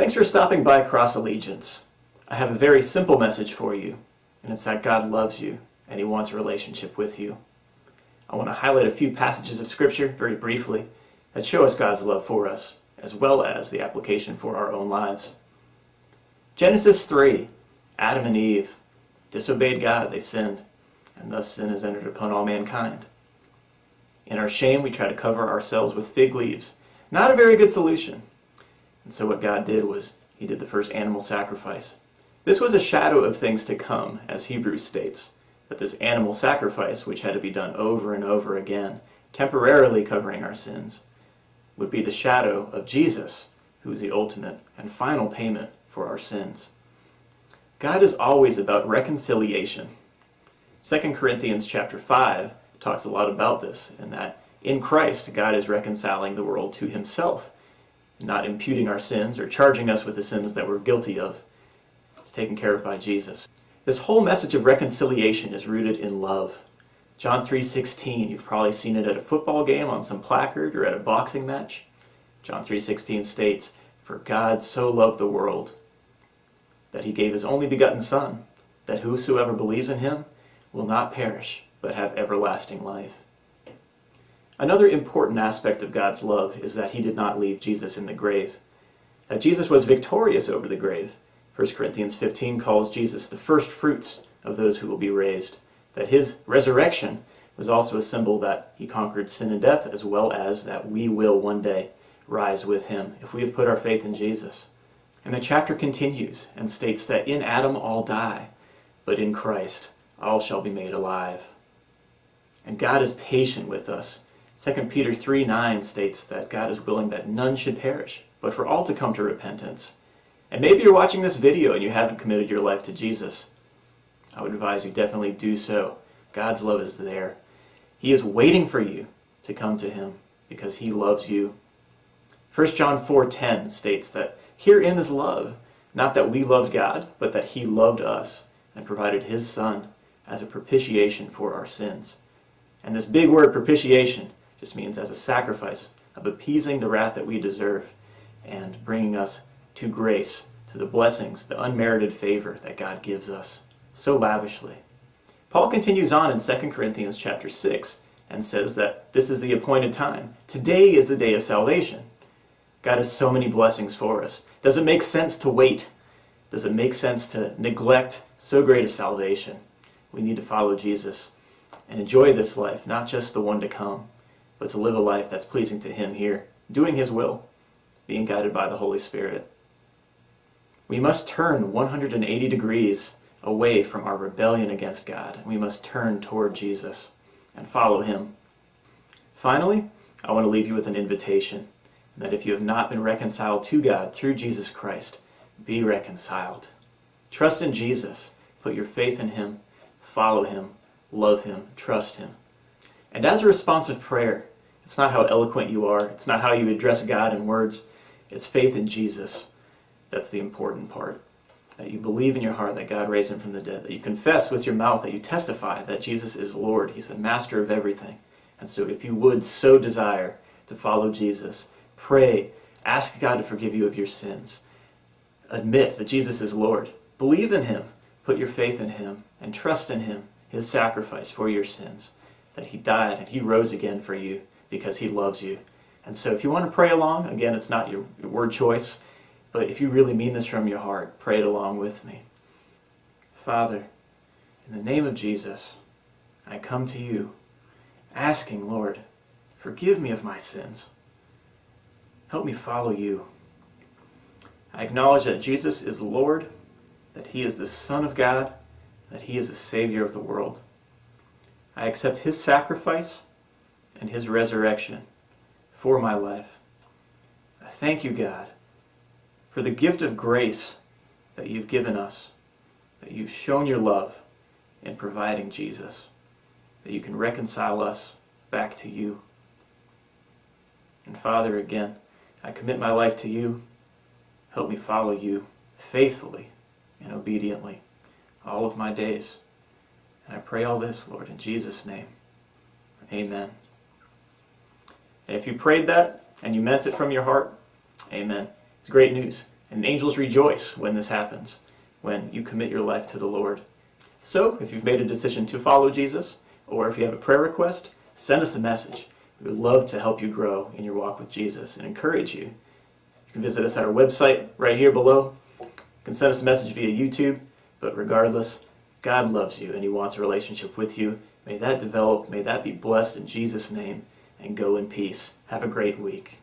Thanks for stopping by Cross Allegiance. I have a very simple message for you, and it's that God loves you and He wants a relationship with you. I want to highlight a few passages of Scripture very briefly that show us God's love for us, as well as the application for our own lives. Genesis 3 Adam and Eve disobeyed God, they sinned, and thus sin has entered upon all mankind. In our shame, we try to cover ourselves with fig leaves. Not a very good solution. And so what God did was he did the first animal sacrifice. This was a shadow of things to come, as Hebrews states, that this animal sacrifice, which had to be done over and over again, temporarily covering our sins, would be the shadow of Jesus, who is the ultimate and final payment for our sins. God is always about reconciliation. 2 Corinthians chapter 5 talks a lot about this, in that in Christ, God is reconciling the world to himself not imputing our sins or charging us with the sins that we're guilty of. It's taken care of by Jesus. This whole message of reconciliation is rooted in love. John 3.16, you've probably seen it at a football game on some placard or at a boxing match. John 3.16 states, For God so loved the world that he gave his only begotten Son, that whosoever believes in him will not perish, but have everlasting life. Another important aspect of God's love is that he did not leave Jesus in the grave. That Jesus was victorious over the grave. 1 Corinthians 15 calls Jesus the first fruits of those who will be raised. That his resurrection was also a symbol that he conquered sin and death, as well as that we will one day rise with him if we have put our faith in Jesus. And the chapter continues and states that in Adam all die, but in Christ all shall be made alive. And God is patient with us 2 Peter 3 9 states that God is willing that none should perish, but for all to come to repentance. And maybe you're watching this video and you haven't committed your life to Jesus. I would advise you definitely do so. God's love is there. He is waiting for you to come to Him because He loves you. 1 John 4.10 states that herein is love, not that we loved God, but that He loved us and provided His Son as a propitiation for our sins. And this big word, propitiation, just means as a sacrifice of appeasing the wrath that we deserve and bringing us to grace, to the blessings, the unmerited favor that God gives us so lavishly. Paul continues on in 2 Corinthians chapter 6 and says that this is the appointed time. Today is the day of salvation. God has so many blessings for us. Does it make sense to wait? Does it make sense to neglect so great a salvation? We need to follow Jesus and enjoy this life, not just the one to come but to live a life that's pleasing to Him here, doing His will, being guided by the Holy Spirit. We must turn 180 degrees away from our rebellion against God. We must turn toward Jesus and follow Him. Finally, I want to leave you with an invitation that if you have not been reconciled to God through Jesus Christ, be reconciled. Trust in Jesus. Put your faith in Him. Follow Him. Love Him. Trust Him. And as a responsive prayer, it's not how eloquent you are. It's not how you address God in words. It's faith in Jesus. That's the important part. That you believe in your heart that God raised him from the dead. That you confess with your mouth, that you testify that Jesus is Lord. He's the master of everything. And so if you would so desire to follow Jesus, pray, ask God to forgive you of your sins. Admit that Jesus is Lord. Believe in him. Put your faith in him and trust in him, his sacrifice for your sins. That he died and he rose again for you because he loves you. And so if you want to pray along, again, it's not your, word choice, but if you really mean this from your heart, pray it along with me. Father, in the name of Jesus, I come to you asking, Lord, forgive me of my sins. Help me follow you. I acknowledge that Jesus is Lord, that he is the Son of God, that he is the Savior of the world. I accept his sacrifice and his resurrection for my life. I thank you, God, for the gift of grace that you've given us, that you've shown your love in providing Jesus, that you can reconcile us back to you. And Father, again, I commit my life to you. Help me follow you faithfully and obediently all of my days. And I pray all this, Lord, in Jesus' name. Amen. And if you prayed that and you meant it from your heart, amen. It's great news. And angels rejoice when this happens, when you commit your life to the Lord. So, if you've made a decision to follow Jesus, or if you have a prayer request, send us a message. We would love to help you grow in your walk with Jesus and encourage you. You can visit us at our website right here below. You can send us a message via YouTube, but regardless, God loves you and He wants a relationship with you. May that develop, may that be blessed in Jesus' name, and go in peace. Have a great week.